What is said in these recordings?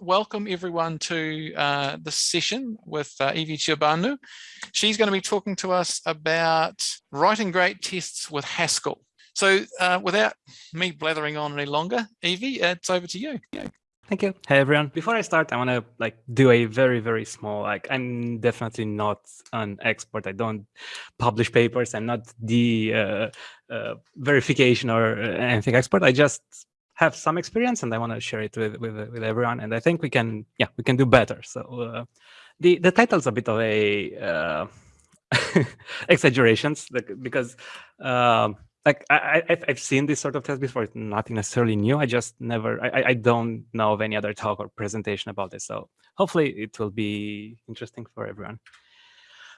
welcome everyone to uh, this session with uh, Evie Ciobanu. She's going to be talking to us about writing great tests with Haskell. So uh, without me blathering on any longer, Evie, it's over to you. Thank you. Hey everyone. Before I start, I want to like do a very very small like I'm definitely not an expert. I don't publish papers. I'm not the uh, uh, verification or uh, anything expert. I just have some experience and I want to share it with, with, with everyone. And I think we can, yeah, we can do better. So uh, the, the title's a bit of a uh, exaggerations because um, like I, I, have seen this sort of test before. It's nothing necessarily new. I just never, I, I don't know of any other talk or presentation about this. So hopefully it will be interesting for everyone.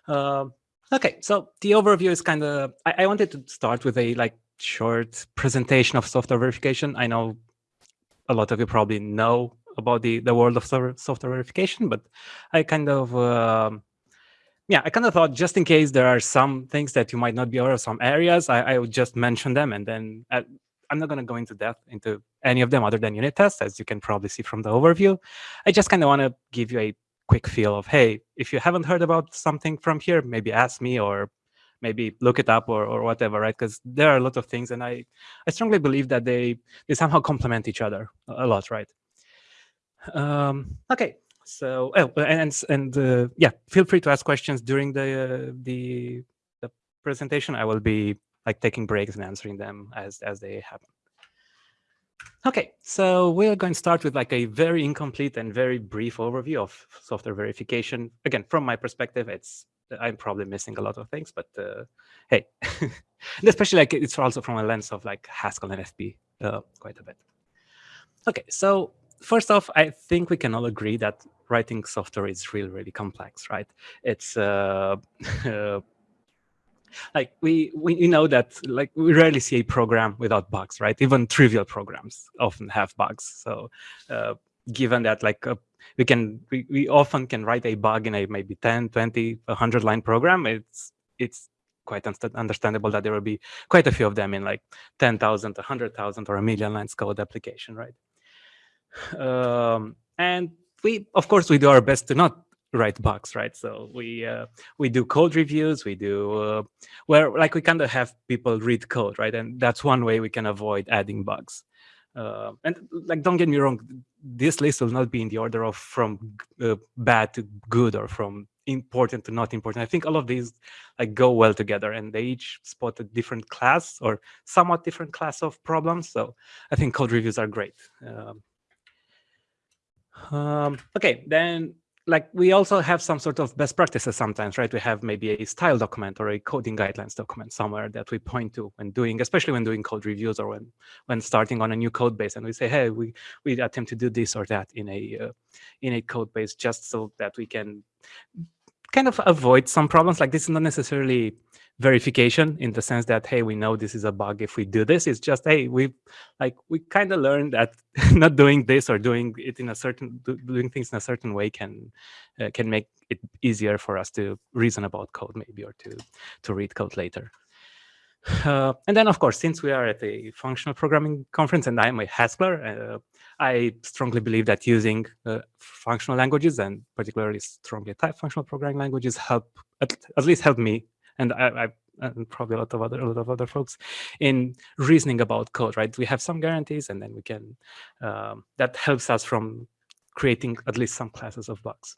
Uh, okay, so the overview is kind of, I, I wanted to start with a like short presentation of software verification. I know a lot of you probably know about the, the world of software verification, but I kind of, uh, yeah, I kind of thought just in case there are some things that you might not be aware of, some areas, I, I would just mention them and then I, uh, I'm not going to go into depth into any of them other than unit tests, as you can probably see from the overview. I just kind of want to give you a quick feel of, hey, if you haven't heard about something from here, maybe ask me or maybe look it up or, or whatever, right? Because there are a lot of things, and I, I strongly believe that they, they somehow complement each other a lot, right? Um, okay, so oh, and and uh, yeah, feel free to ask questions during the uh, the the presentation. I will be like taking breaks and answering them as as they happen. Okay, so we're going to start with like a very incomplete and very brief overview of software verification. Again, from my perspective, it's I'm probably missing a lot of things, but uh, hey, especially like it's also from a lens of like Haskell and FP uh, quite a bit. Okay, so first off, I think we can all agree that writing software is really, really complex, right? It's uh, like we we know that like we rarely see a program without bugs, right? Even trivial programs often have bugs. So uh, given that like a we can we, we often can write a bug in a maybe 10 20 100 line program. It's it's quite understandable that there will be quite a few of them in like 10,000 100,000 or a million lines code application right? Um, and we of course we do our best to not write bugs right? So we uh, we do code reviews we do uh, where like we kind of have people read code right? And that's one way we can avoid adding bugs uh, and like, don't get me wrong, this list will not be in the order of from uh, bad to good or from important to not important. I think all of these like go well together and they each spot a different class or somewhat different class of problems. So I think code reviews are great. Um, um, okay, then like we also have some sort of best practices sometimes, right? We have maybe a style document or a coding guidelines document somewhere that we point to when doing, especially when doing code reviews or when when starting on a new code base, and we say, hey, we we attempt to do this or that in a uh, in a code base just so that we can kind of avoid some problems. Like this is not necessarily verification in the sense that hey we know this is a bug if we do this. It's just hey we like we kind of learned that not doing this or doing it in a certain doing things in a certain way can uh, can make it easier for us to reason about code maybe or to to read code later. Uh, and then of course since we are at a functional programming conference and i'm a haskell uh, i strongly believe that using uh, functional languages and particularly strongly typed functional programming languages help at, at least help me and I, I and probably a lot of other a lot of other folks in reasoning about code, right? We have some guarantees, and then we can um, that helps us from creating at least some classes of bugs.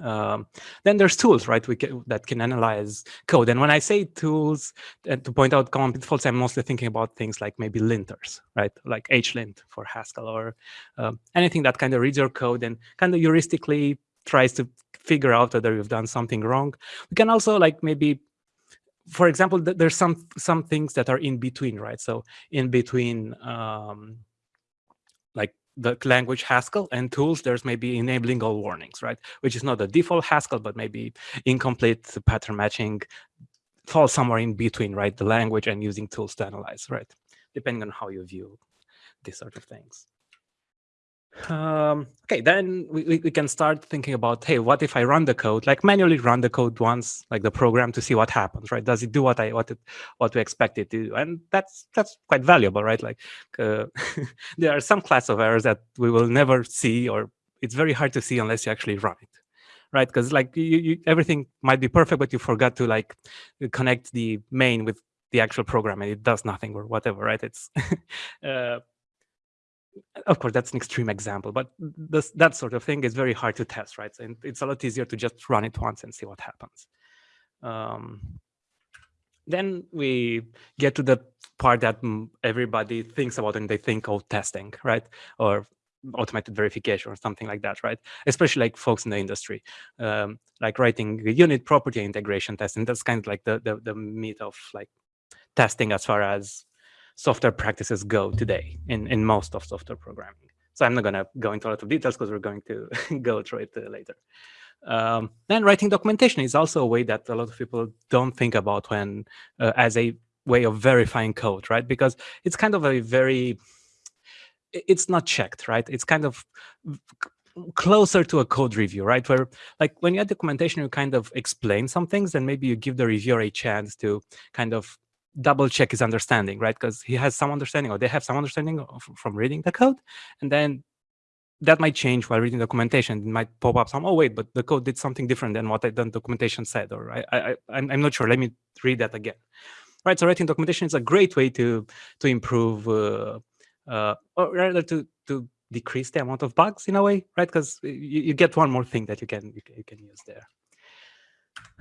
Um, then there's tools, right? We can, that can analyze code. And when I say tools uh, to point out common pitfalls, I'm mostly thinking about things like maybe linters, right? Like HLint for Haskell or um, anything that kind of reads your code and kind of heuristically tries to figure out whether you've done something wrong. We can also like maybe, for example, th there's some some things that are in between, right? So in between um, like the language Haskell and tools, there's maybe enabling all warnings, right? Which is not the default Haskell, but maybe incomplete pattern matching falls somewhere in between, right? The language and using tools to analyze, right? Depending on how you view these sort of things. Um, okay, then we, we can start thinking about, hey, what if I run the code, like manually run the code once, like the program to see what happens, right? Does it do what I what it what we expect it to do? And that's that's quite valuable, right? Like uh, there are some class of errors that we will never see, or it's very hard to see unless you actually run it, right? Because like you, you, everything might be perfect, but you forgot to like connect the main with the actual program and it does nothing or whatever, right? It's uh, of course, that's an extreme example, but this, that sort of thing is very hard to test, right? And it's a lot easier to just run it once and see what happens. Um, then we get to the part that everybody thinks about and they think of testing, right? Or automated verification or something like that, right? Especially like folks in the industry, um, like writing unit property integration testing. That's kind of like the, the, the meat of like testing as far as software practices go today in, in most of software programming. So I'm not going to go into a lot of details because we're going to go through it uh, later. Um, then writing documentation is also a way that a lot of people don't think about when uh, as a way of verifying code, right? Because it's kind of a very, it's not checked, right? It's kind of closer to a code review, right? Where like when you add documentation, you kind of explain some things and maybe you give the reviewer a chance to kind of double check his understanding, right? Because he has some understanding or they have some understanding of, from reading the code. And then that might change while reading documentation. It might pop up some, oh, wait, but the code did something different than what the documentation said, or I, I, I'm, I'm not sure. Let me read that again. Right, so writing documentation is a great way to to improve, uh, uh, or rather to to decrease the amount of bugs in a way, right? Because you, you get one more thing that you can you can, you can use there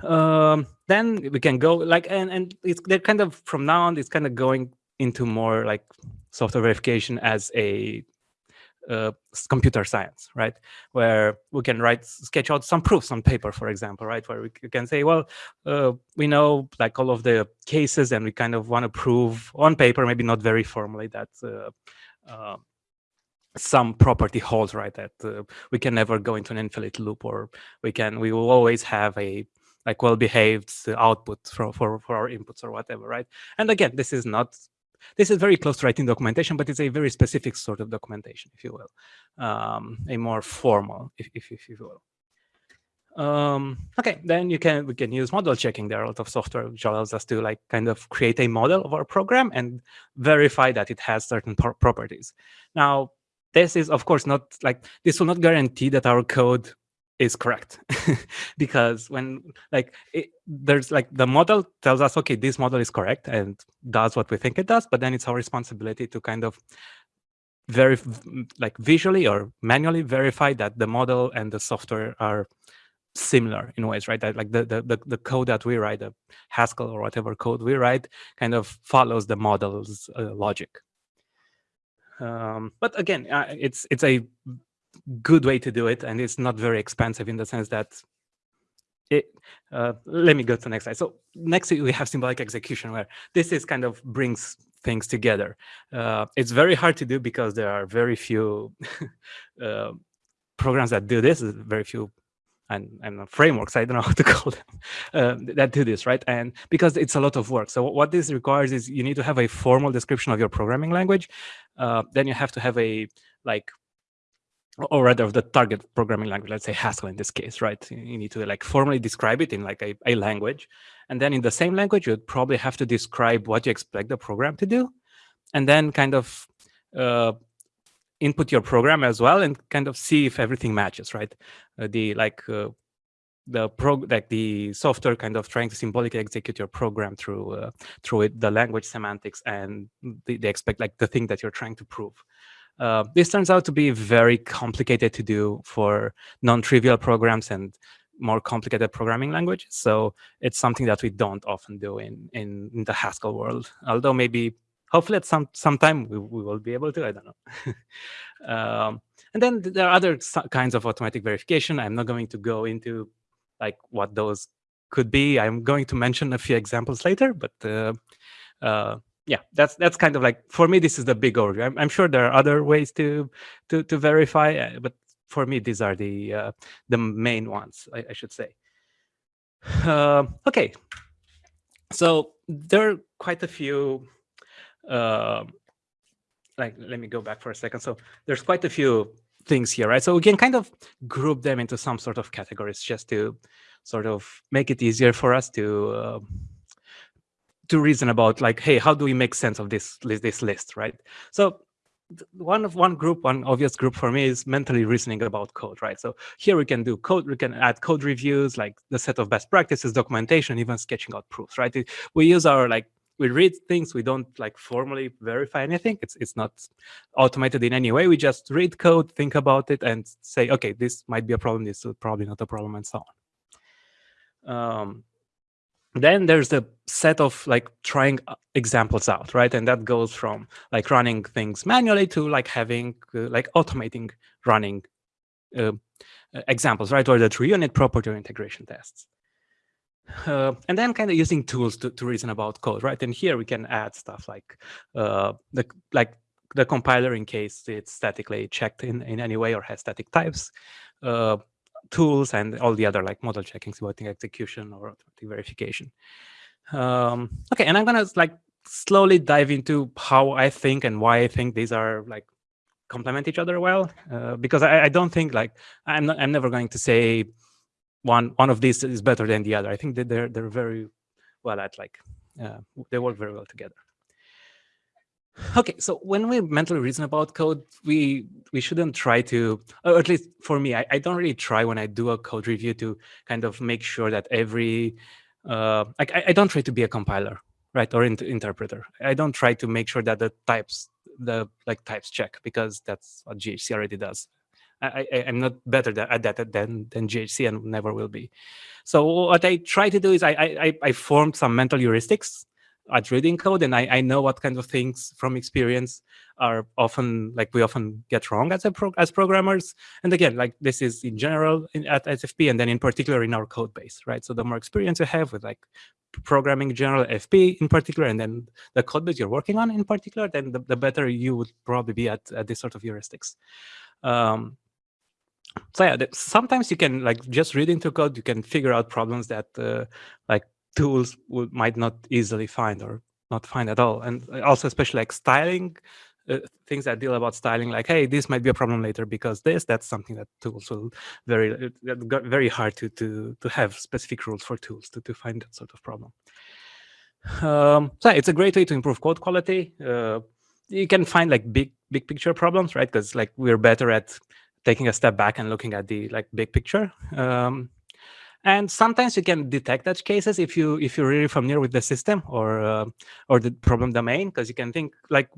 um, then we can go like and and it's they're kind of from now on it's kind of going into more like software verification as a uh, computer science, right? Where we can write, sketch out some proofs on paper, for example, right? Where we can say, well, uh, we know like all of the cases and we kind of want to prove on paper, maybe not very formally that uh, uh some property holds, right? That uh, we can never go into an infinite loop or we can, we will always have a like well-behaved output for, for, for our inputs or whatever, right? And again, this is not, this is very close to writing documentation, but it's a very specific sort of documentation, if you will, um, a more formal, if, if, if you will. Um, okay, then you can we can use model checking. There are a lot of software which allows us to like kind of create a model of our program and verify that it has certain properties. Now, this is of course not like this will not guarantee that our code is correct. Because when like it, there's like the model tells us okay this model is correct and does what we think it does but then it's our responsibility to kind of very like visually or manually verify that the model and the software are similar in ways right? That like the, the the code that we write the haskell or whatever code we write kind of follows the model's uh, logic. Um, but again uh, it's it's a good way to do it, and it's not very expensive in the sense that it, uh, let me go to the next slide. So next we have symbolic execution where this is kind of brings things together. Uh, it's very hard to do because there are very few uh, programs that do this, very few and, and frameworks, I don't know how to call them, uh, that do this, right? And because it's a lot of work. So what this requires is you need to have a formal description of your programming language. Uh, then you have to have a like or rather of the target programming language, let's say Haskell in this case, right? You need to like formally describe it in like a, a language. And then in the same language, you'd probably have to describe what you expect the program to do. And then kind of uh, input your program as well and kind of see if everything matches, right? Uh, the like uh, the pro like the software kind of trying to symbolically execute your program through uh, through it, the language semantics and the, they expect like the thing that you're trying to prove. Uh, this turns out to be very complicated to do for non-trivial programs and more complicated programming languages. So it's something that we don't often do in, in, in the Haskell world, although maybe hopefully at some sometime we, we will be able to, I don't know. um, and then there are other kinds of automatic verification. I'm not going to go into like what those could be. I'm going to mention a few examples later, but uh, uh, yeah, that's that's kind of like for me. This is the big overview. I'm, I'm sure there are other ways to to to verify, uh, but for me, these are the uh, the main ones. I, I should say. Uh, okay, so there are quite a few. Uh, like, let me go back for a second. So there's quite a few things here, right? So we can kind of group them into some sort of categories just to sort of make it easier for us to uh, to reason about like, hey, how do we make sense of this this list, right? So one of one group, one obvious group for me is mentally reasoning about code, right? So here we can do code, we can add code reviews, like the set of best practices, documentation, even sketching out proofs, right? We use our like we read things we don't like formally verify anything it's it's not automated in any way we just read code think about it and say okay this might be a problem this is probably not a problem and so on um, then there's a set of like trying uh, examples out right? And that goes from like running things manually to like having uh, like automating running uh, examples right? Or the true unit property or integration tests. Uh, and then kind of using tools to, to reason about code, right? And here we can add stuff like uh, the like the compiler in case it's statically checked in, in any way or has static types, uh, tools, and all the other like model checking, supporting execution or automatic verification. Um, okay, and I'm gonna like slowly dive into how I think and why I think these are like complement each other well, uh, because I, I don't think like I'm not, I'm never going to say one one of these is better than the other. I think that they're they're very well at like uh, they work very well together. Okay, so when we mentally reason about code, we we shouldn't try to, or at least for me, I, I don't really try when I do a code review to kind of make sure that every, uh, like I, I don't try to be a compiler, right, or in, interpreter. I don't try to make sure that the types, the like types check because that's what GHC already does. I, I, am not better at that than, than GHC and never will be. So what I try to do is I, I, I formed some mental heuristics at reading code, and I, I know what kind of things from experience are often like we often get wrong as a pro, as programmers. And again, like this is in general in, at SFP, and then in particular in our code base, right? So the more experience you have with like programming general FP in particular, and then the code base you're working on in particular, then the, the better you would probably be at, at this sort of heuristics. Um, so yeah, sometimes you can like just read into code, you can figure out problems that uh, like tools would, might not easily find or not find at all. And also especially like styling, uh, things that deal about styling, like, hey, this might be a problem later because this, that's something that tools will very, uh, very hard to, to, to have specific rules for tools to, to find that sort of problem. Um, so yeah, it's a great way to improve code quality. Uh, you can find like big, big picture problems, right? Because like we're better at taking a step back and looking at the like big picture. Um, and sometimes you can detect edge cases if you if you're really familiar with the system or uh, or the problem domain, because you can think like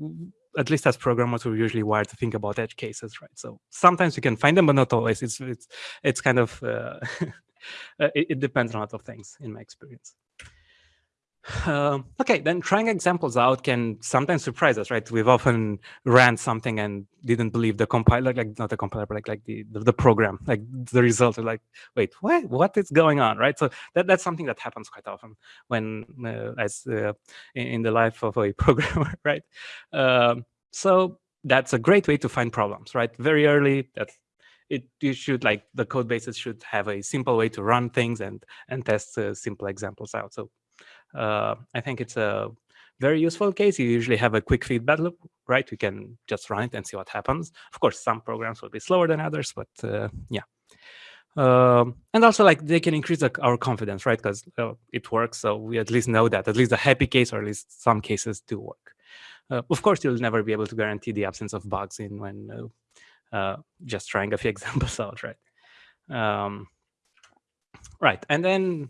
at least as programmers we're usually wired to think about edge cases, right? So sometimes you can find them, but not always. It's it's it's kind of uh, it, it depends on a lot of things in my experience. Uh, okay, then trying examples out can sometimes surprise us, right? We've often ran something and didn't believe the compiler, like not the compiler, but like like the the, the program, like the result. Like, wait, what what is going on, right? So that that's something that happens quite often when uh, as uh, in, in, the life of a programmer, right? Um, so that's a great way to find problems, right? Very early, that it you should like the code bases should have a simple way to run things and and test uh, simple examples out. So uh, I think it's a very useful case. You usually have a quick feedback loop, right? You can just run it and see what happens. Of course, some programs will be slower than others, but uh, yeah. Um, and also, like they can increase the, our confidence, right? Because uh, it works, so we at least know that at least the happy case, or at least some cases, do work. Uh, of course, you'll never be able to guarantee the absence of bugs in when uh, uh, just trying a few examples out, right? Um, right, and then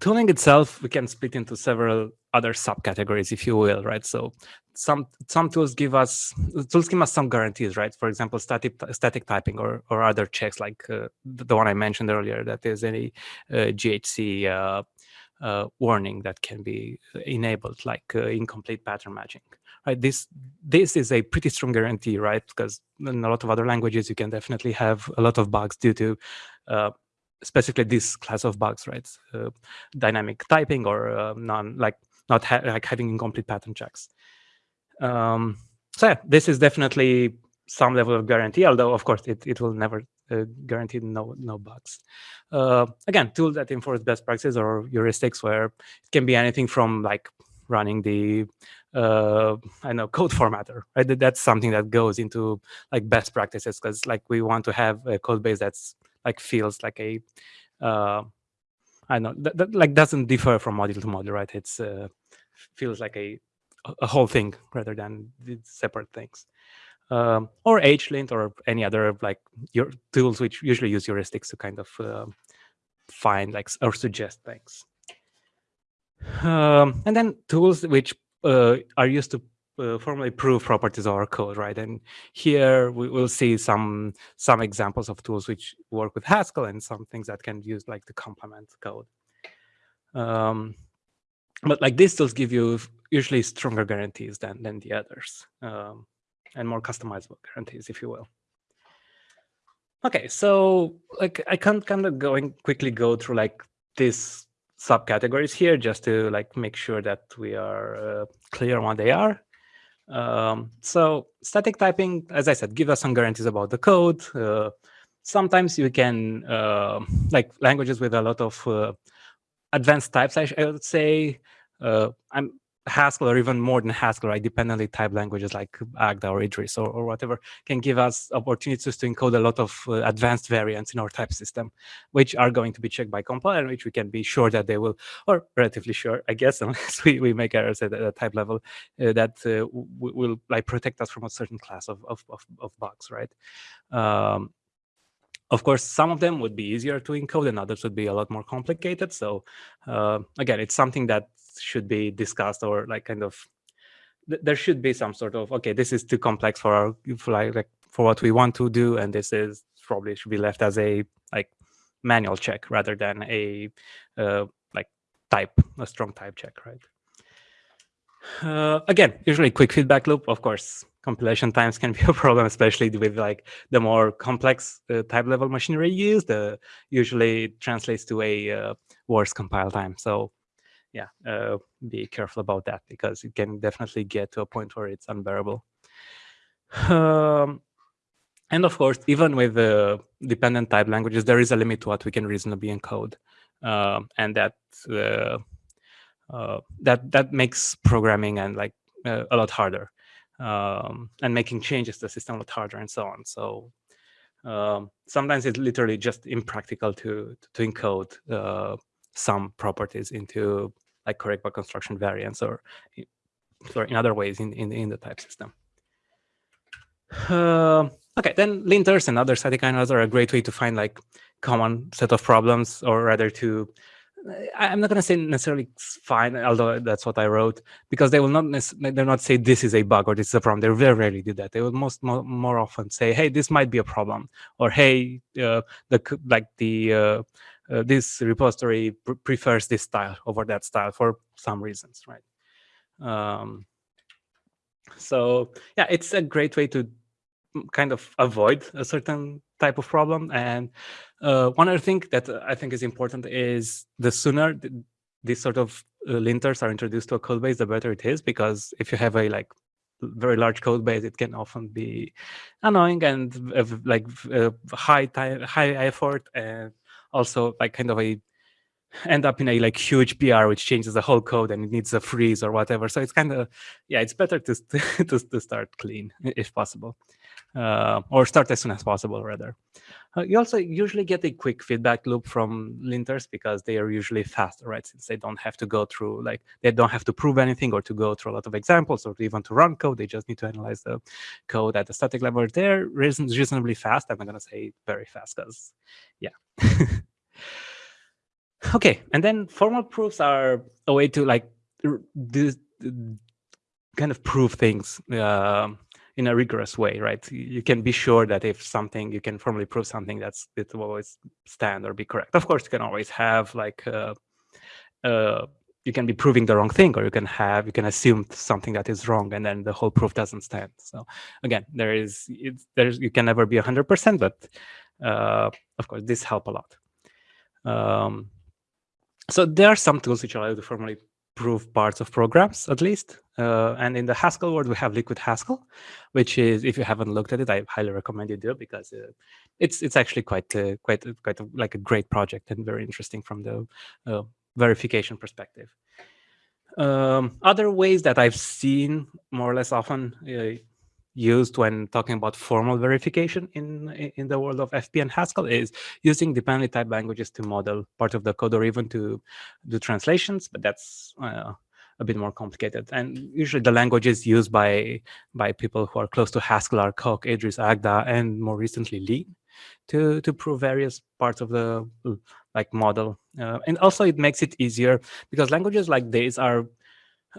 Tooling itself, we can split into several other subcategories, if you will, right? So some some tools give us tools give us some guarantees, right? For example, static static typing or or other checks like uh, the one I mentioned earlier that there's any uh, GHC uh, uh, warning that can be enabled, like uh, incomplete pattern matching. Right? This this is a pretty strong guarantee, right? Because in a lot of other languages, you can definitely have a lot of bugs due to uh, specifically this class of bugs, right? Uh, dynamic typing or uh, non like not ha like having incomplete pattern checks. Um, so yeah, this is definitely some level of guarantee, although of course it, it will never uh, guarantee no no bugs. Uh, again, tools that enforce best practices or heuristics where it can be anything from like running the uh, I know code formatter. Right, that's something that goes into like best practices because like we want to have a code base that's like feels like a uh, I know that, that, like doesn't differ from module to module, right? It's uh, feels like a a whole thing rather than separate things. Um, or HLint or any other like your tools which usually use heuristics to kind of uh, find like or suggest things. Um, and then tools which uh, are used to uh, formally prove properties of our code, right? And here we will see some some examples of tools which work with Haskell and some things that can use like to complement code. Um, but like these tools give you usually stronger guarantees than than the others, um, and more customizable guarantees, if you will. Okay, so like I can kind of going quickly go through like these subcategories here just to like make sure that we are uh, clear on what they are. Um, so static typing, as I said, give us some guarantees about the code. Uh, sometimes you can, uh, like languages with a lot of uh, advanced types, I, I would say. Uh, I'm Haskell or even more than Haskell, right? Dependently typed languages like Agda or Idris or, or whatever can give us opportunities to encode a lot of uh, advanced invariants in our type system, which are going to be checked by compiler, which we can be sure that they will, or relatively sure, I guess, unless we, we make errors at a type level, uh, that uh, will like protect us from a certain class of, of, of, of bugs, right? Um, of course, some of them would be easier to encode and others would be a lot more complicated. So uh, again, it's something that should be discussed or like kind of th there should be some sort of okay this is too complex for our for like, like for what we want to do and this is probably should be left as a like manual check rather than a uh, like type a strong type check right? Uh, again usually quick feedback loop. Of course compilation times can be a problem especially with like the more complex uh, type level machinery used uh, usually translates to a uh, worse compile time. So yeah, uh, be careful about that because it can definitely get to a point where it's unbearable. Um, and of course, even with the dependent type languages, there is a limit to what we can reasonably encode, um, and that uh, uh, that that makes programming and like uh, a lot harder, um, and making changes to the system a lot harder, and so on. So um, sometimes it's literally just impractical to to encode uh, some properties into like correct by construction invariants or sorry, in other ways in, in, in the type system. Uh, okay, then linters and other static inodes are a great way to find like common set of problems or rather to I'm not going to say necessarily fine, although that's what I wrote, because they will not they'll not say this is a bug or this is a problem. They very rarely do that. They will most more, more often say, hey, this might be a problem, or hey, uh, the like the uh, uh, this repository pr prefers this style over that style for some reasons, right? Um, so yeah, it's a great way to kind of avoid a certain type of problem. And uh, one other thing that I think is important is the sooner these sort of uh, linters are introduced to a code base, the better it is, because if you have a like very large code base, it can often be annoying and uh, like uh, high time, high effort, and also like kind of a end up in a like huge PR which changes the whole code and it needs a freeze or whatever. So it's kind of yeah, it's better to to, to start clean if possible, uh, or start as soon as possible rather. Uh, you also usually get a quick feedback loop from linters because they are usually faster, right? Since they don't have to go through like they don't have to prove anything or to go through a lot of examples or even to run code. They just need to analyze the code at the static level. They're reason reasonably fast. I'm not gonna say very fast because yeah. okay, and then formal proofs are a way to like do kind of prove things uh, in a rigorous way, right? You can be sure that if something, you can formally prove something that's it will always stand or be correct. Of course, you can always have like uh, uh, you can be proving the wrong thing, or you can have you can assume something that is wrong, and then the whole proof doesn't stand. So again, there is there's you can never be hundred percent, but uh, of course, this help a lot. Um, so there are some tools which allow you to formally prove parts of programs, at least. Uh, and in the Haskell world, we have Liquid Haskell, which is, if you haven't looked at it, I highly recommend you do because uh, it's it's actually quite uh, quite quite a, like a great project and very interesting from the uh, verification perspective. Um, other ways that I've seen more or less often uh, used when talking about formal verification in in the world of FP and Haskell is using dependently typed languages to model part of the code or even to do translations, but that's uh, a bit more complicated. And usually the languages used by by people who are close to Haskell are Coq, Idris, Agda, and more recently Lean to to prove various parts of the like model. Uh, and also it makes it easier because languages like these are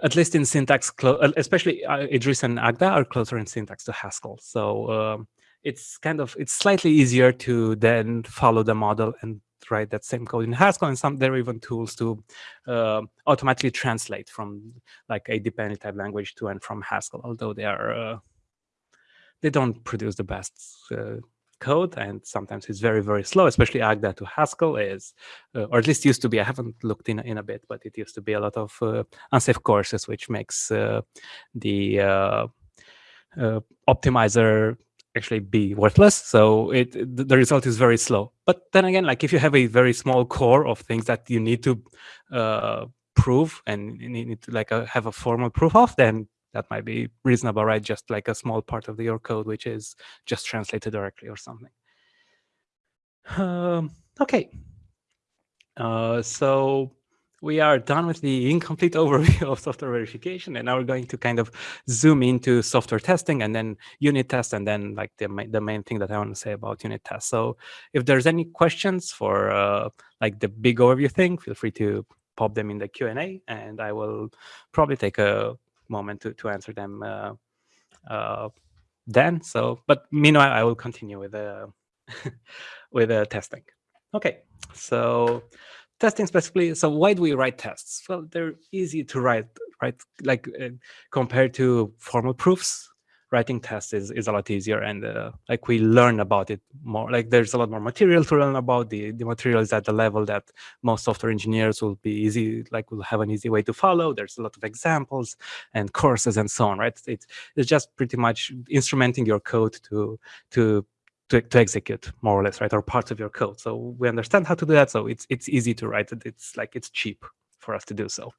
at least in syntax, uh, especially uh, Idris and Agda are closer in syntax to Haskell. So um, it's kind of, it's slightly easier to then follow the model and write that same code in Haskell. And some there are even tools to uh, automatically translate from like a dependent type language to and from Haskell, although they are, uh, they don't produce the best uh, code and sometimes it's very very slow especially agda to haskell is uh, or at least used to be. I haven't looked in in a bit but it used to be a lot of uh, unsafe coerces which makes uh, the uh, uh, optimizer actually be worthless. So it the result is very slow. But then again like if you have a very small core of things that you need to uh, prove and you need to like have a formal proof of then that might be reasonable, right? Just like a small part of your code, which is just translated directly or something. Um, okay. Uh, so we are done with the incomplete overview of software verification, and now we're going to kind of zoom into software testing and then unit tests, and then like the the main thing that I want to say about unit tests. So if there's any questions for uh, like the big overview thing, feel free to pop them in the Q&A, and I will probably take a moment to, to answer them uh, uh, then. So, but meanwhile, I will continue with the with the testing. Okay, so testing specifically. So why do we write tests? Well, they're easy to write, right? Like uh, compared to formal proofs, writing tests is, is a lot easier and uh, like we learn about it more like there's a lot more material to learn about. The the material is at the level that most software engineers will be easy like will have an easy way to follow. There's a lot of examples and courses and so on right? It's it's just pretty much instrumenting your code to to to, to execute more or less right or parts of your code. So we understand how to do that so it's it's easy to write it. It's like it's cheap for us to do so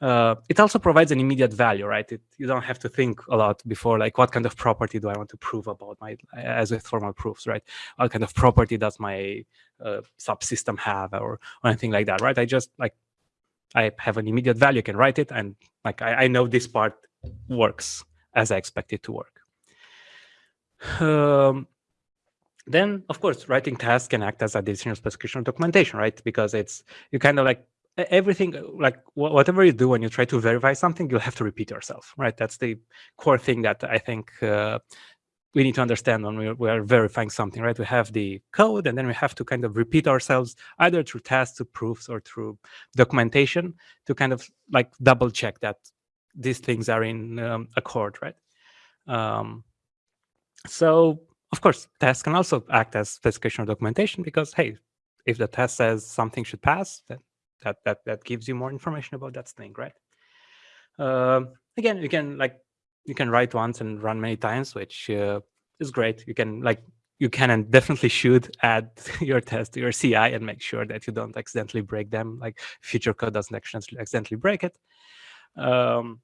uh, it also provides an immediate value, right? It, you don't have to think a lot before, like, what kind of property do I want to prove about my, as with formal proofs, right? What kind of property does my uh, subsystem have, or, or anything like that, right? I just like, I have an immediate value, I can write it, and like, I, I know this part works as I expect it to work. Um, then, of course, writing tasks can act as additional specification documentation, right? Because it's you kind of like everything like whatever you do when you try to verify something you'll have to repeat yourself right? That's the core thing that i think uh, we need to understand when we are, we are, verifying something right? We have the code and then we have to kind of repeat ourselves either through tests or proofs or through documentation to kind of like double check that these things are in um, accord right? Um, so of course tests can also act as specification or documentation because hey if the test says something should pass then that that that gives you more information about that thing, right? Uh, again, you can like you can write once and run many times, which uh, is great. You can like you can and definitely should add your test to your CI and make sure that you don't accidentally break them. Like future code doesn't accidentally break it. Um,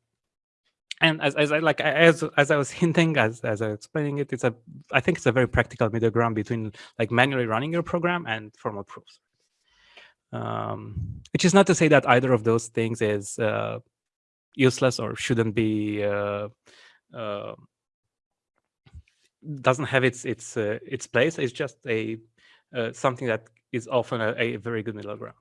and as, as I like as as I was hinting as as I was explaining it, it's a I think it's a very practical middle ground between like manually running your program and formal proofs. Um, which is not to say that either of those things is uh, useless or shouldn't be uh, uh, doesn't have its its uh, its place. It's just a uh, something that is often a, a, very good middle ground.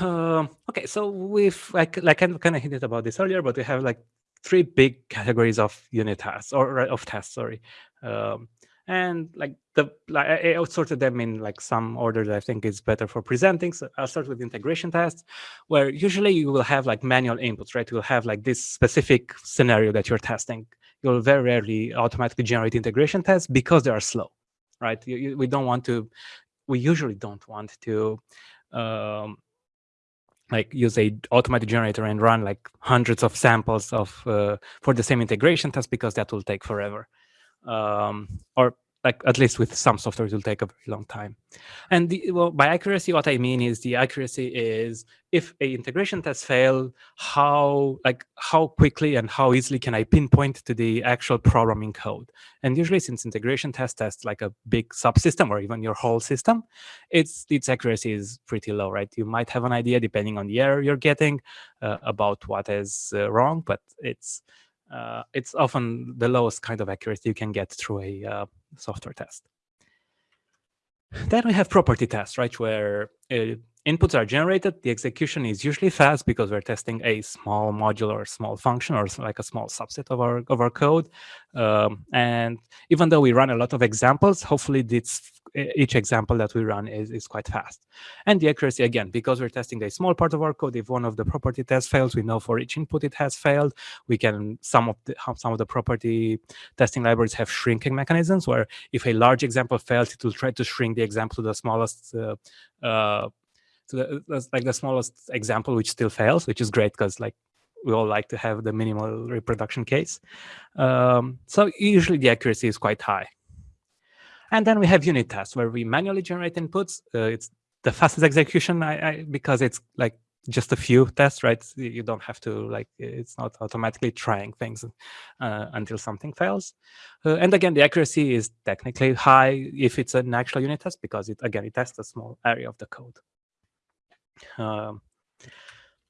Um, okay, so we've like like I kind of hinted about this earlier, but we have like three big categories of unit tests or of tests. Sorry, um, and like the like I, sorted them in like some order that I think is better for presenting. So I'll start with integration tests, where usually you will have like manual inputs, right? You'll have like this specific scenario that you're testing. You'll very rarely automatically generate integration tests because they are slow, right? You, you, we don't want to, we usually don't want to um, like use a automatic generator and run like hundreds of samples of uh, for the same integration test because that will take forever um, or like at least with some software, it will take a very long time. And the, well, by accuracy, what I mean is the accuracy is if a integration test fail, how like how quickly and how easily can I pinpoint to the actual programming code? And usually, since integration test tests like a big subsystem or even your whole system, its its accuracy is pretty low, right? You might have an idea depending on the error you're getting uh, about what is uh, wrong, but it's uh, it's often the lowest kind of accuracy you can get through a uh, software test. Then we have property tests, right, where uh, inputs are generated. The execution is usually fast because we're testing a small module or small function or like a small subset of our of our code. Um, and even though we run a lot of examples, hopefully this each example that we run is, is quite fast. And the accuracy, again, because we're testing a small part of our code, if one of the property tests fails, we know for each input it has failed. We can, some of the, some of the property testing libraries have shrinking mechanisms where if a large example fails, it will try to shrink the example to the smallest uh, uh, to that's like the smallest example, which still fails, which is great because like we all like to have the minimal reproduction case. Um, so usually the accuracy is quite high. And then we have unit tests where we manually generate inputs. Uh, it's the fastest execution I, I, because it's like just a few tests, right? You don't have to like, it's not automatically trying things uh, until something fails. Uh, and again, the accuracy is technically high if it's an actual unit test because it, again, it tests a small area of the code. Um,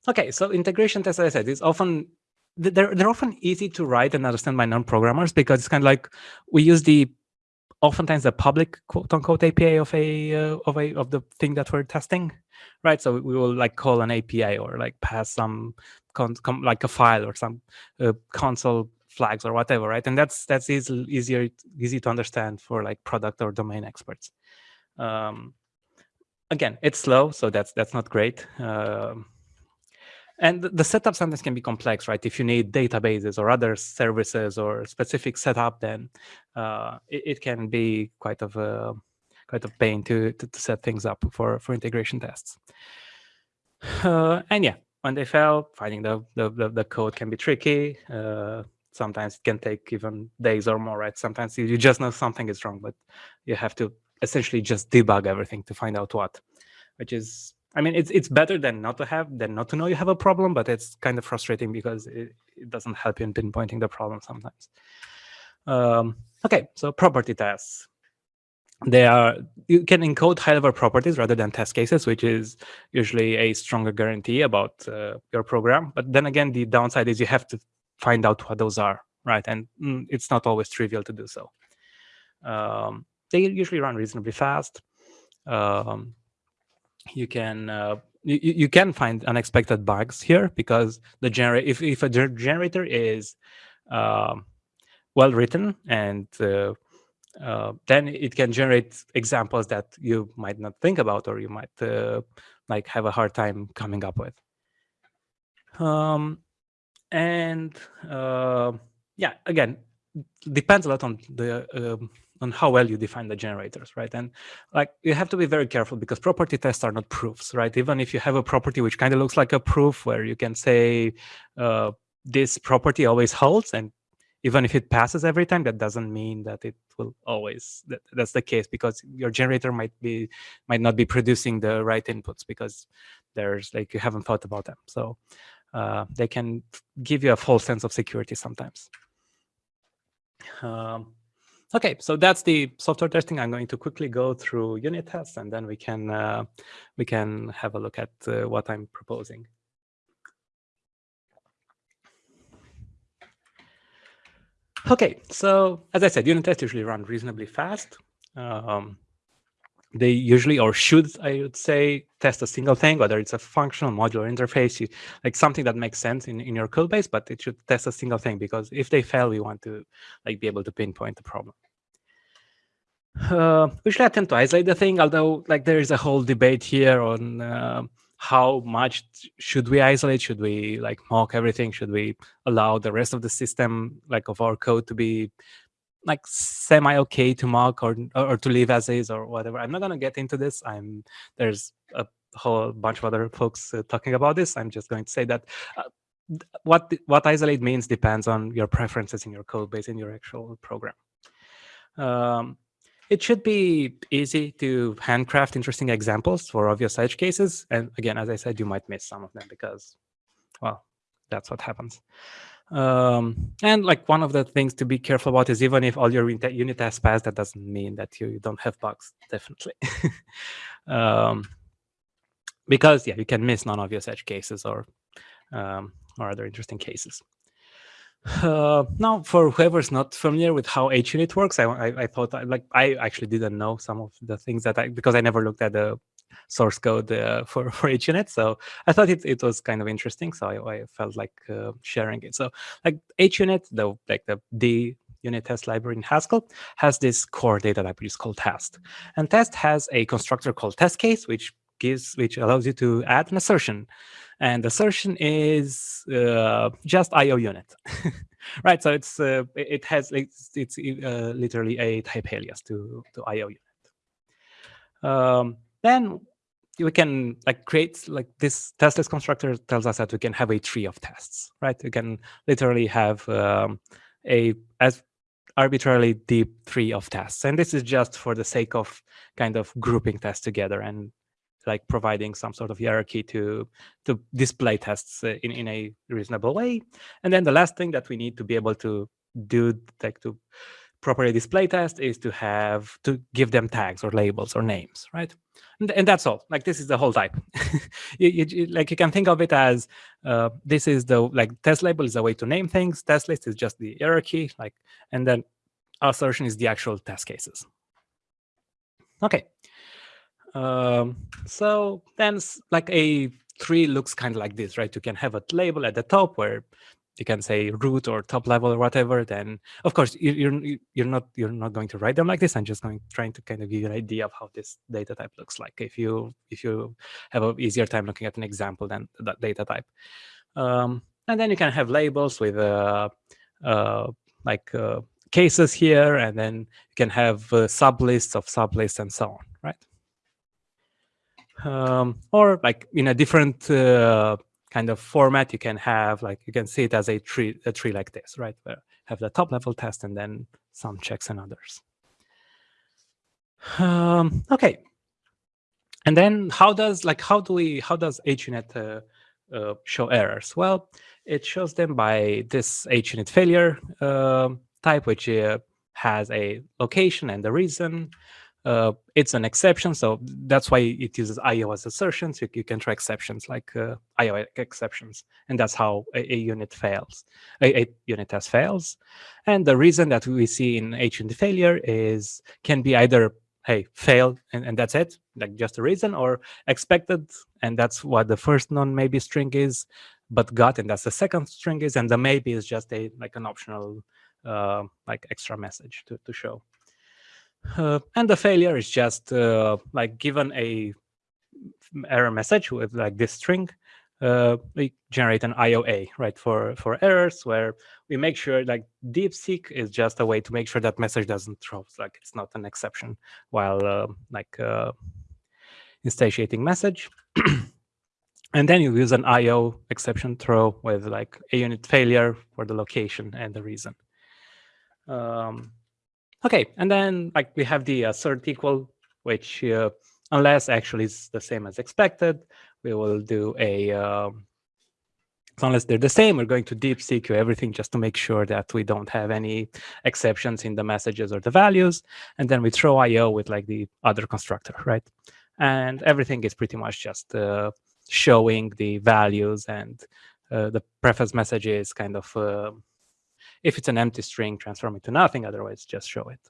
okay, so integration tests, as I said, is often they're they're often easy to write and understand by non-programmers because it's kind of like we use the oftentimes the public quote unquote API of a uh, of a of the thing that we're testing, right? So we will like call an API or like pass some like a file or some uh, console flags or whatever, right? And that's that's easy, easier easy to understand for like product or domain experts. Um, again, it's slow, so that's that's not great. Um, and the setup sometimes can be complex, right? If you need databases or other services or specific setup, then uh, it, it, can be quite of a quite of pain to, to, to set things up for for integration tests. Uh, and yeah, when they fail, finding the the, the, the code can be tricky. Uh, sometimes it can take even days or more, right? Sometimes you, you just know something is wrong, but you have to essentially just debug everything to find out what, which is I mean, it's it's better than not to have than not to know you have a problem, but it's kind of frustrating because it, it doesn't help you in pinpointing the problem sometimes. Um, okay, so property tests. They are you can encode high-level properties rather than test cases, which is usually a stronger guarantee about uh, your program. But then again, the downside is you have to find out what those are, right? And mm, it's not always trivial to do so. Um, they usually run reasonably fast. Um, you can uh, you, you can find unexpected bugs here because the generate if, if a generator is uh, well written and uh, uh, then it can generate examples that you might not think about or you might uh, like have a hard time coming up with um, and uh, yeah again depends a lot on the um, on how well you define the generators, right? And like you have to be very careful because property tests are not proofs, right? Even if you have a property which kind of looks like a proof where you can say uh, this property always holds and even if it passes every time, that doesn't mean that it will always that, that's the case because your generator might be might not be producing the right inputs because there's like you haven't thought about them. So uh, they can give you a false sense of security sometimes. Um, Okay, so that's the software testing. I'm going to quickly go through unit tests, and then we can uh, we can have a look at uh, what I'm proposing. Okay, so as I said, unit tests usually run reasonably fast. Um, they usually, or should, I would say, test a single thing, whether it's a functional modular interface, like something that makes sense in, in your code base, but it should test a single thing because if they fail, we want to like be able to pinpoint the problem. Uh, usually I tend to isolate the thing, although like there is a whole debate here on uh, how much should we isolate? Should we like mock everything? Should we allow the rest of the system, like of our code to be like semi okay to mock or or to leave as is or whatever. I'm not gonna get into this. I'm there's a whole bunch of other folks uh, talking about this. I'm just going to say that uh, what what isolate means depends on your preferences in your code base in your actual program. Um, it should be easy to handcraft interesting examples for obvious edge cases. And again, as I said, you might miss some of them because, well, that's what happens. Um, and like one of the things to be careful about is even if all your unit tests pass, that doesn't mean that you don't have bugs, definitely. um, because yeah, you can miss non-obvious edge cases or um, or other interesting cases. Uh, now, for whoever's not familiar with how HUnit works, I, I, I thought I, like I actually didn't know some of the things that I because I never looked at the source code uh, for for HUnit, so I thought it it was kind of interesting. So I, I felt like uh, sharing it. So like HUnit, the like the D unit test library in Haskell has this core data which is called test, and test has a constructor called test case which gives which allows you to add an assertion and assertion is uh, just IO unit, right? So it's uh, it has it's, it's uh, literally a type alias to to IO unit. Um, then we can like create like this test list constructor tells us that we can have a tree of tests, right? We can literally have um, a as arbitrarily deep tree of tests, and this is just for the sake of kind of grouping tests together and like providing some sort of hierarchy to to display tests uh, in in a reasonable way. And then the last thing that we need to be able to do like to properly display test is to have to give them tags or labels or names, right? And, and that's all. Like this is the whole type. you, you, like you can think of it as uh, this is the like test label is a way to name things. Test list is just the hierarchy, like, and then assertion is the actual test cases. Okay, um, so then like a tree looks kind of like this, right? You can have a label at the top where you can say root or top level or whatever. Then of course you're you're not you're not going to write them like this. I'm just going trying to kind of give you an idea of how this data type looks like. If you if you have an easier time looking at an example than that data type, um, and then you can have labels with uh, uh, like uh, cases here, and then you can have uh, sublists of sublists and so on, right? um, or like in a different uh, kind of format, you can have like you can see it as a tree, a tree like this, right? Where have the top level test and then some checks and others. Um, okay, and then how does like how do we how does HUnit uh, uh, show errors? Well, it shows them by this HUnit failure uh, type, which uh, has a location and the reason, uh, it's an exception. So that's why it uses iOS assertions. You, you can try exceptions like uh, IO exceptions. And that's how a, a unit fails, a, a, unit test fails. And the reason that we see in HUnit failure is can be either, hey, fail and, and that's it, like just a reason, or expected, and that's what the first non-maybe string is, but got, and that's the second string is, and the maybe is just a like an optional uh, like extra message to, to show. Uh, and the failure is just uh, like given a error message with like this string, uh, we generate an IOA, right, for, for errors where we make sure like deepseq is just a way to make sure that message doesn't throw, like it's not an exception while uh, like uh, instantiating message. and then you use an IO exception throw with like a unit failure for the location and the reason. Um, Okay, and then like we have the assert equal, which uh, unless actually is the same as expected, we will do a, um, so unless they're the same, we're going to deepseq everything just to make sure that we don't have any exceptions in the messages or the values. And then we throw IO with like the other constructor, right? And everything is pretty much just uh, showing the values and uh, the preface message is kind of uh, if it's an empty string, transform it to nothing. Otherwise, just show it.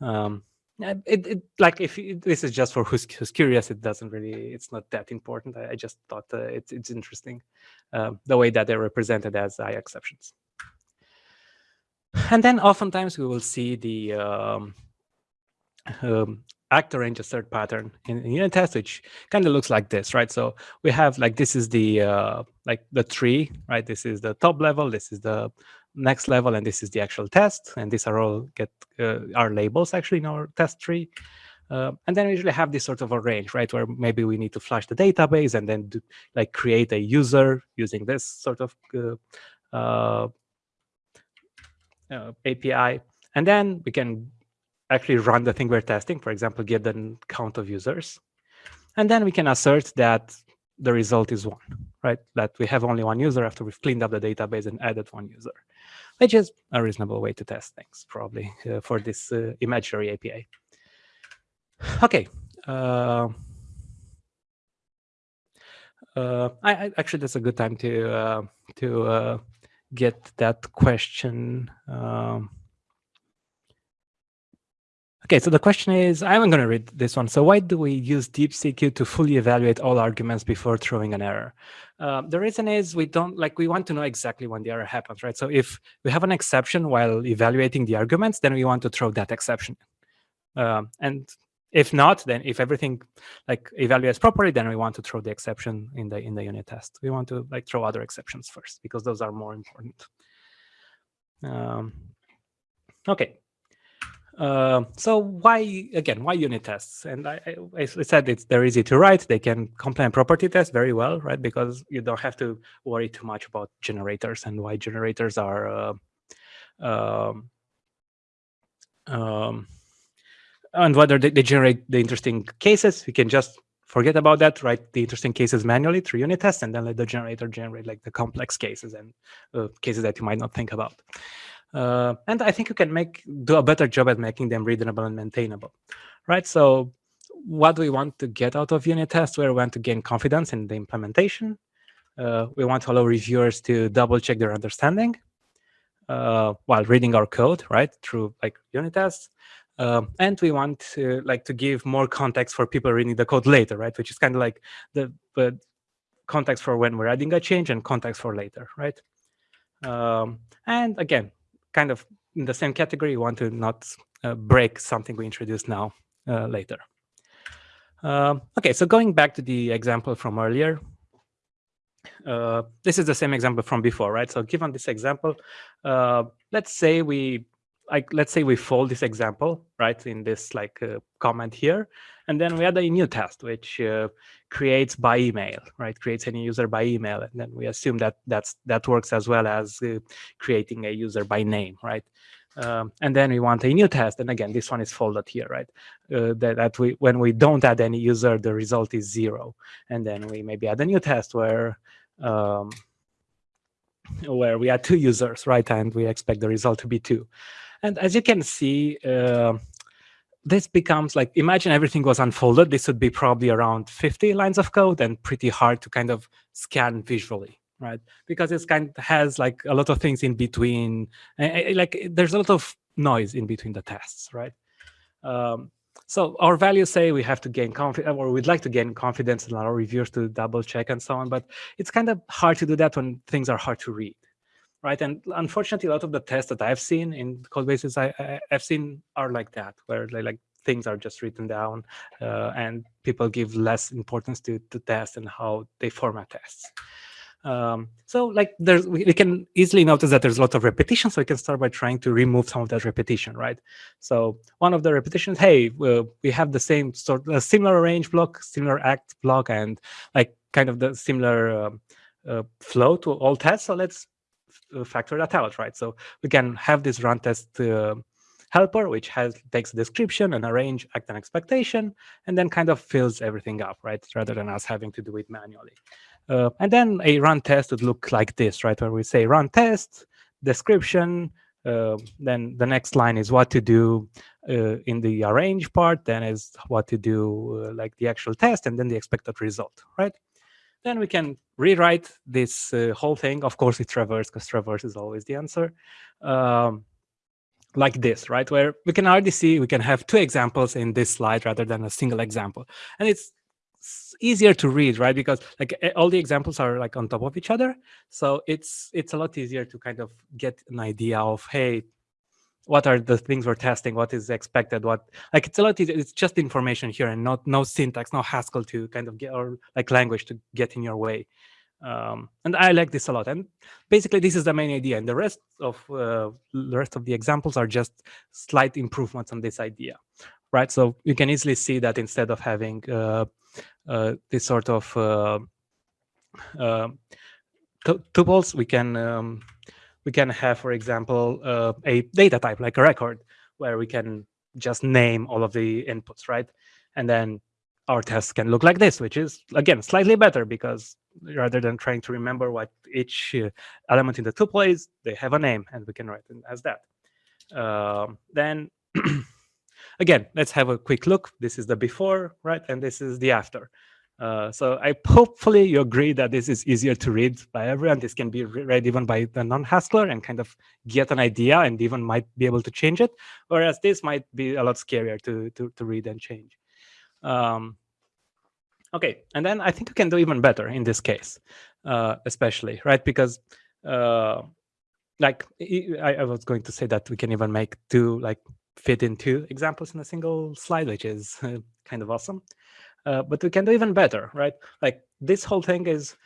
Um, it, it, like if it, this is just for who's, who's, curious, it doesn't really, it's not that important. I, I just thought uh, it's it's interesting uh, the way that they're represented as I exceptions. And then oftentimes we will see the um, um, actor range assert pattern in, in unit test, which kind of looks like this, right? So we have like this is the uh, like the tree, right? This is the top level. This is the next level, and this is the actual test. And these are all get uh, our labels actually in our test tree. Uh, and then we usually have this sort of a range, right, where maybe we need to flush the database and then do, like create a user using this sort of uh, uh API. And then we can actually run the thing we're testing, for example, get the count of users. And then we can assert that the result is one, right? That we have only one user after we've cleaned up the database and added one user, which is a reasonable way to test things, probably, uh, for this uh, imaginary API. Okay. Uh, uh, I, I, actually, that's a good time to uh, to uh, get that question. Um, Okay, so the question is, I'm going to read this one. So why do we use deepseq to fully evaluate all arguments before throwing an error? Uh, the reason is we don't like we want to know exactly when the error happens, right? So if we have an exception while evaluating the arguments, then we want to throw that exception. Um, and if not, then if everything like evaluates properly, then we want to throw the exception in the in the unit test. We want to like throw other exceptions first because those are more important. Um, okay, uh, so why, again, why unit tests? And I, I, said it's they're easy to write. They can complement property tests very well, right? Because you don't have to worry too much about generators and why generators are uh, um, um, and whether they, they, generate the interesting cases. We can just forget about that, write the interesting cases manually through unit tests, and then let the generator generate like the complex cases and uh, cases that you might not think about. Uh, and I think you can make do a better job at making them readable and maintainable, right? So what do we want to get out of unit tests? We want to gain confidence in the implementation. Uh, we want to allow reviewers to double check their understanding uh, while reading our code, right, through like unit tests. Um, and we want to like to give more context for people reading the code later, right, which is kind of like the, context for when we're adding a change and context for later, right? Um, and again, kind of in the same category, you want to not uh, break something we introduce now uh, later. Um, okay, so going back to the example from earlier, uh, this is the same example from before, right? So given this example, uh, let's say we like let's say we fold this example right in this like uh, comment here and then we add a new test which uh, creates by email right? Creates any user by email and then we assume that that's that works as well as uh, creating a user by name right? Um, and then we want a new test and again this one is folded here right? Uh, that, that we when we don't add any user the result is zero. And then we maybe add a new test where um, where we add two users right and we expect the result to be two and as you can see, uh, this becomes like, imagine everything was unfolded. This would be probably around 50 lines of code and pretty hard to kind of scan visually, right? Because it's kind of has like a lot of things in between. Like there's a lot of noise in between the tests, right? Um, so our values say we have to gain confidence, or we'd like to gain confidence in our reviewers to double check and so on. But it's kind of hard to do that when things are hard to read right? And unfortunately, a lot of the tests that I've seen in code bases I, I, have seen are like that, where they, like things are just written down uh, and people give less importance to, to tests and how they format tests. Um, so like there's, we, we, can easily notice that there's a lot of repetition. So we can start by trying to remove some of that repetition, right? So one of the repetitions, hey, we have the same sort, of similar range block, similar act block, and like kind of the similar uh, uh, flow to all tests. So let's factor that out, right? So we can have this run test uh, helper, which has takes a description and a range, act and expectation, and then kind of fills everything up, right? Rather than us having to do it manually. Uh, and then a run test would look like this, right? Where we say run test, description, uh, then the next line is what to do uh, in the arrange part, then is what to do uh, like the actual test, and then the expected result, right? Then we can rewrite this uh, whole thing. Of course, it's traverse because traverse is always the answer. Um, like this, right? Where we can already see we can have two examples in this slide rather than a single example. And it's easier to read, right? Because like all the examples are like on top of each other. So it's it's a lot easier to kind of get an idea of, hey, what are the things we're testing what is expected what like it's a lot it's just information here and not no syntax no haskell to kind of get or like language to get in your way. Um, and i like this a lot. And basically this is the main idea and the rest of uh, the rest of the examples are just slight improvements on this idea right? So you can easily see that instead of having uh, uh, this sort of uh, uh, tuples we can um, we can have, for example, uh, a data type like a record, where we can just name all of the inputs, right? And then our test can look like this, which is, again, slightly better because rather than trying to remember what each uh, element in the tuple is, they have a name and we can write it as that. Um, then, again, let's have a quick look. This is the before, right? And this is the after. Uh, so I hopefully you agree that this is easier to read by everyone. This can be read even by the non-Haskell and kind of get an idea and even might be able to change it. Whereas this might be a lot scarier to, to, to read and change. Um, okay, and then I think we can do even better in this case, uh, especially, right? Because uh, like I, I was going to say that we can even make two, like fit in two examples in a single slide, which is kind of awesome. Uh, but we can do even better, right? Like this whole thing is,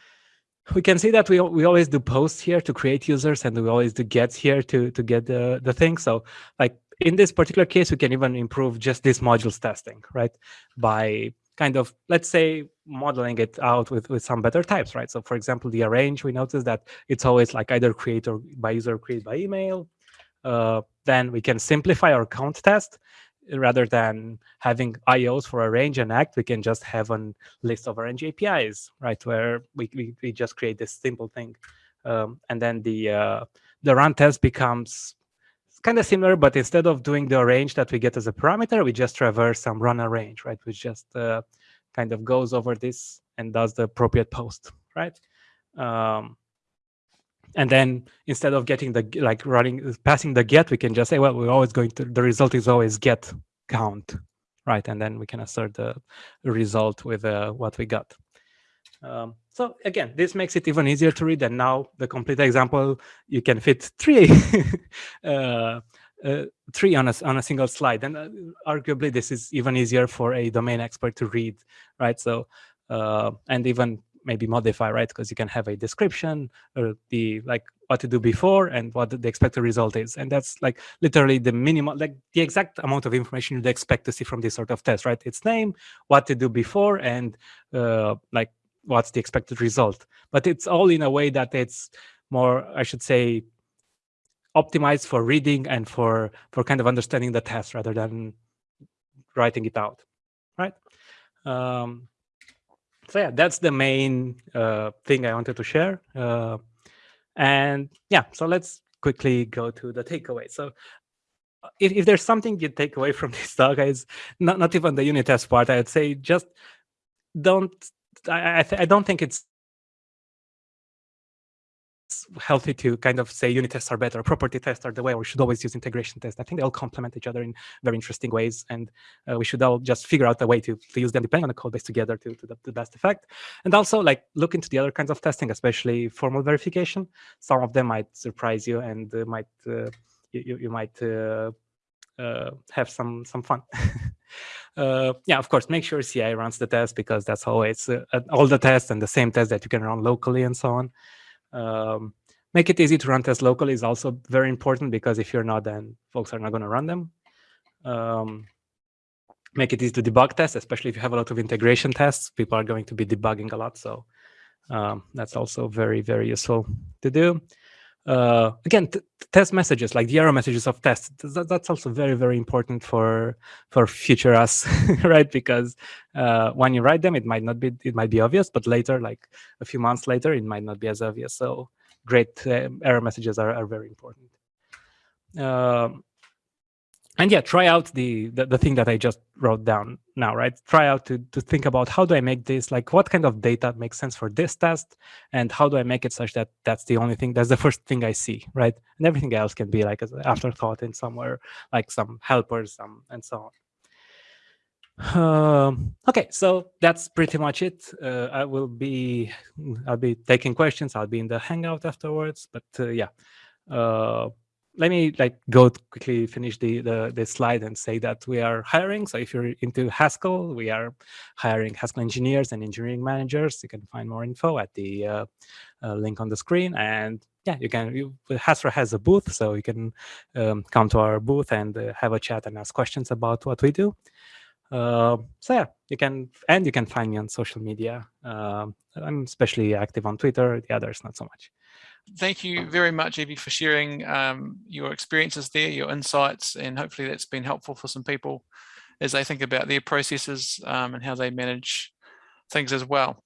we can see that we we always do posts here to create users, and we always do gets here to to get the the thing. So like in this particular case, we can even improve just this modules testing, right? By kind of let's say modeling it out with with some better types, right? So for example, the arrange, we notice that it's always like either create or by user create by email. Uh, then we can simplify our count test rather than having IOs for arrange and act, we can just have a list of arrange APIs, right? Where we, we, we just create this simple thing. Um, and then the, uh, the run test becomes kind of similar, but instead of doing the arrange that we get as a parameter, we just traverse some run arrange, right? Which just uh, kind of goes over this and does the appropriate post, right? Um, and then instead of getting the like running passing the get we can just say well we're always going to the result is always get count right? And then we can assert the result with uh, what we got. Um, so again this makes it even easier to read. And now the complete example you can fit three uh, uh, three on a, on a single slide. And uh, arguably this is even easier for a domain expert to read right? So uh, and even maybe modify, right? Because you can have a description or the like what to do before and what the expected result is. And that's like literally the minimal, like the exact amount of information you'd expect to see from this sort of test, right? Its name, what to do before, and uh, like what's the expected result. But it's all in a way that it's more, I should say, optimized for reading and for for kind of understanding the test rather than writing it out, right? Um, so yeah, that's the main uh, thing I wanted to share. Uh, and yeah, so let's quickly go to the takeaway. So if, if there's something you take away from this talk, is not, not even the unit test part, I'd say just don't, I, I, I don't think it's healthy to kind of say unit tests are better, property tests are the way, or we should always use integration tests. I think they all complement each other in very interesting ways, and uh, we should all just figure out a way to, to use them depending on the code base together to, to the, the, best effect. And also like look into the other kinds of testing, especially formal verification. Some of them might surprise you and uh, might uh, you, you might uh, uh, have some some fun. Uh, yeah, of course, make sure CI runs the test because that's always uh, all the tests and the same test that you can run locally and so on. Um, make it easy to run tests locally is also very important because if you're not, then folks are not going to run them. Um, make it easy to debug tests, especially if you have a lot of integration tests. People are going to be debugging a lot, so um, that's also very, very useful to do. Uh, again, test messages like the error messages of tests. Th that's also very, very important for for future us, right? Because uh, when you write them, it might not be it might be obvious, but later, like a few months later, it might not be as obvious. So great uh, error messages are, are very important. Um, and yeah, try out the, the, the thing that I just wrote down now, right? Try out to to think about how do I make this like what kind of data makes sense for this test, and how do I make it such that that's the only thing that's the first thing I see, right? And everything else can be like an afterthought in somewhere, like some helpers, some and so on. Um, okay, so that's pretty much it. Uh, I will be I'll be taking questions. I'll be in the Hangout afterwards, but uh, yeah. Uh, let me like go quickly finish the, the, the slide and say that we are hiring. So if you're into Haskell, we are hiring Haskell engineers and engineering managers. You can find more info at the uh, uh, link on the screen. And yeah, you can. You, Hasura has a booth, so you can um, come to our booth and uh, have a chat and ask questions about what we do. Uh, so yeah, you can, and you can find me on social media. Um, I'm especially active on Twitter. The others not so much. Thank you very much, Evie, for sharing um, your experiences there, your insights, and hopefully that's been helpful for some people as they think about their processes um, and how they manage things as well.